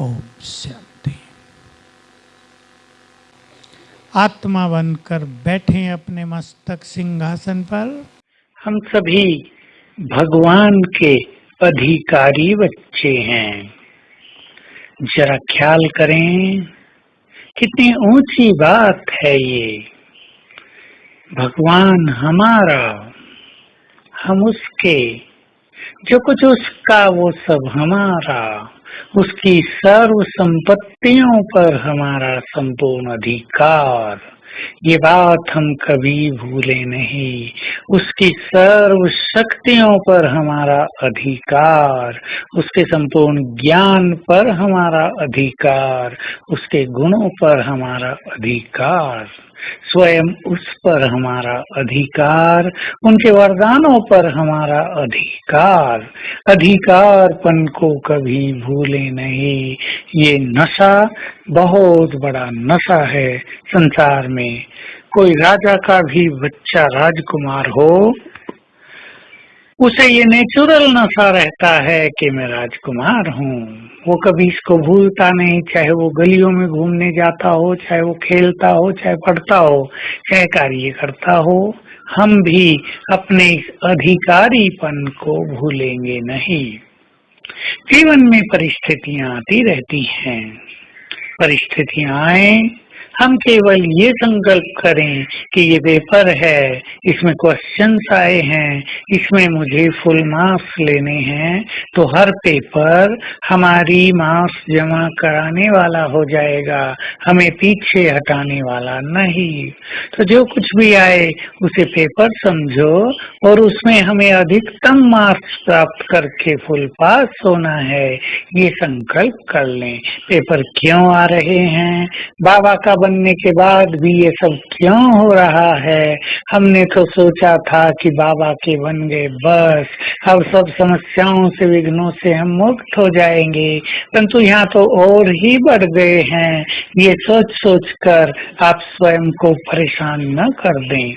ओम शांति। आत्मा बनकर बैठे अपने मस्तक सिंहासन पर। हम सभी भगवान के अधिकारी बच्चे हैं। जरा ख्याल करें, कितनी ऊँची बात है ये। भगवान हमारा, हम उसके, जो कुछ उसका वो सब हमारा। उसकी सर्व संपत्तियों पर हमारा संपूर्ण अधिकार। ये बात हम कभी भूले नहीं। उसकी सर्व शक्तियों पर हमारा अधिकार, उसके संपूर्ण ज्ञान पर हमारा अधिकार, उसके गुणों पर हमारा अधिकार। स्वयं उस पर हमारा अधिकार, उनके वरदानों पर हमारा अधिकार। अधिकारपन को कभी भूले नहीं। ये नशा बहुत बड़ा नशा है संसार में। कोई राजा का भी बच्चा राजकुमार हो उसे ये नेचुरल नशा रहता है कि मैं राजकुमार हूँ। वो कभी इसको भूलता नहीं, चाहे वो गलियों में घूमने जाता हो, चाहे वो खेलता हो, चाहे पढ़ता हो, चाहे कार्य करता हो, हम भी अपने अधिकारीपन को भूलेंगे नहीं। जीवन में परिस्थितियाँ आती रहती हैं। परिस्थितियाँ आए हम केवल ये संकल्प करें कि ये पेपर है, इसमें क्वेश्चंस आए हैं, इसमें मुझे फुल मार्क्स लेने हैं तो हर पेपर हमारी मार्क्स जमा कराने वाला हो जाएगा, हमें पीछे हटाने वाला नहीं। तो जो कुछ भी आए, उसे पेपर समझो और उसमें हमें अधिकतम मार्क्स प्राप्त करके फुल पास होना है, ये संकल्प कर लें। पेपर क्यों आ रहे हैं? बाबा का बनने के बाद भी ये सब क्यों हो रहा है? हमने तो सोचा था कि बाबा के बन गए, बस। अब सब समस्याओं से, विघ्नों से हम मुक्त हो जाएँगे। परंतु यहाँ तो और ही बढ़ गए हैं। ये सोच सोच कर आप स्वयं को परेशान न कर दें।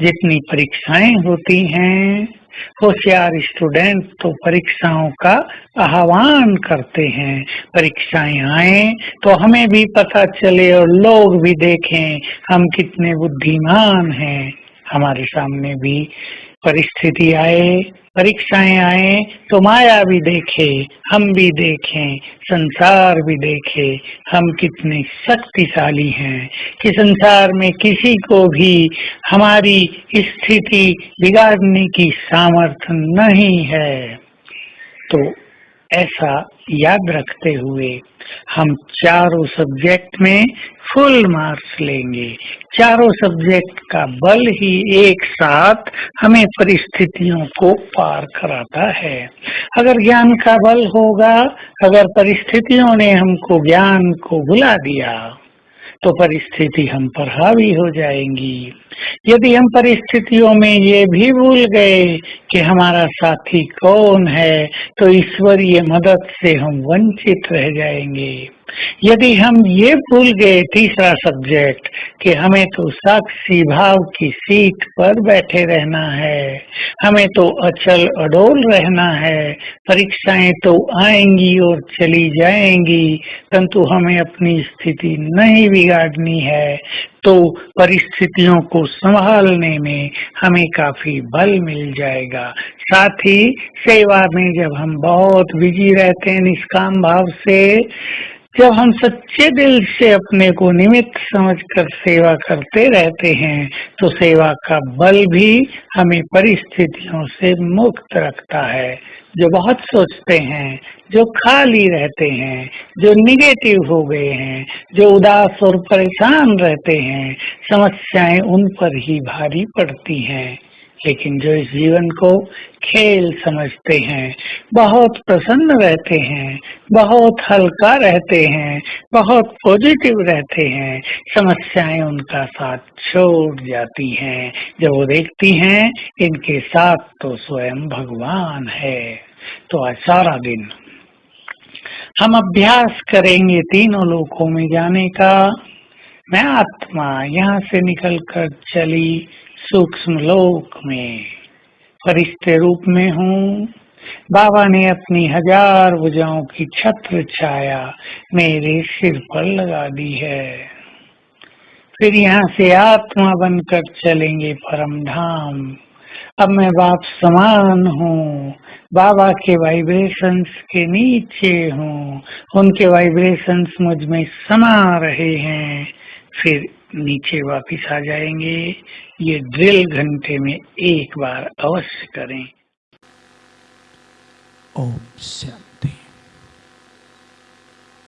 जितनी परीक्षाएँ होती हैं होशियार स्टूडेंट तो परीक्षाओं का आह्वान करते हैं। परीक्षाएँ आए तो हमें भी पता चले और लोग भी देखें, हम कितने बुद्धिमान हैं। हमारे सामने भी परिस्थिति आए, परीक्षाएँ आए तो माया भी देखे, हम भी देखें, संसार भी देखे, हम कितने शक्तिशाली हैं कि संसार में किसी को भी हमारी स्थिति बिगाड़ने की सामर्थ्य नहीं है। तो ऐसा याद रखते हुए हम चारों सब्जेक्ट में फुल मार्क्स लेंगे। चारों सब्जेक्ट का बल ही एक साथ हमें परिस्थितियों को पार कराता है। अगर ज्ञान का बल होगा, अगर परिस्थितियों ने हमको ज्ञान को भुला दिया तो परिस्थिति हम पर हावी हो जाएँगी। यदि हम परिस्थितियों में ये भी भूल गए कि हमारा साथी कौन है तो ईश्वरीय मदद से हम वंचित रह जाएँगे। यदि हम ये भूल गए तीसरा सब्जेक्ट कि हमें तो साक्षी भाव की सीट पर बैठे रहना है, हमें तो अचल अडोल रहना है, परीक्षाएँ तो आएँगी और चली जाएँगी, परंतु हमें अपनी स्थिति नहीं बिगाड़नी है तो परिस्थितियों को संभालने में हमें काफ़ी बल मिल जाएगा। साथ ही सेवा में जब हम बहुत बिज़ी रहते हैं निष्काम भाव से जब हम सच्चे दिल से अपने को निमित्त समझकर सेवा करते रहते हैं तो सेवा का बल भी हमें परिस्थितियों से मुक्त रखता है। जो बहुत सोचते हैं, जो खाली रहते हैं, जो निगेटिव हो गए हैं, जो उदास और परेशान रहते हैं, समस्याएँ उन पर ही भारी पड़ती हैं। लेकिन जो इस जीवन को खेल समझते हैं, बहुत प्रसन्न रहते हैं, बहुत हल्का रहते हैं, बहुत पॉजिटिव रहते हैं, समस्याएँ उनका साथ छोड़ जाती हैं। जब वो देखती हैं, इनके साथ तो स्वयं भगवान है। तो आज सारा दिन हम अभ्यास करेंगे तीनों लोकों में जाने का। मैं आत्मा यहाँ से निकलकर चली सूक्ष्म लोक में। फरिश्ते रूप में हूँ। बाबा ने अपनी हज़ार भुजाओं की छत्र छाया मेरे सिर पर लगा दी है। फिर यहाँ से आत्मा बनकर चलेंगे परम धाम। अब मैं बाप समान हूँ। बाबा के वाइब्रेशंस के नीचे हूँ। उनके वाइब्रेशंस मुझमें समा रहे हैं। फिर नीचे वापिस आ जाएँगे। ये ड्रिल घंटे में एक बार अवश्य करें। ओम शांति